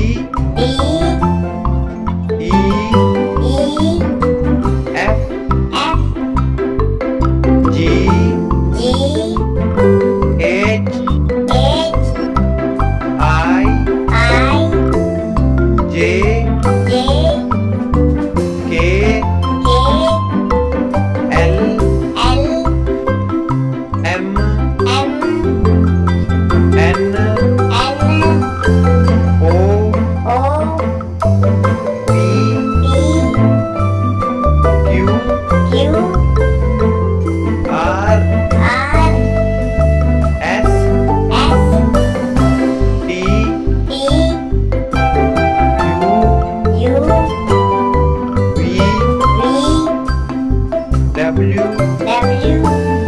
一。一。一。marry you?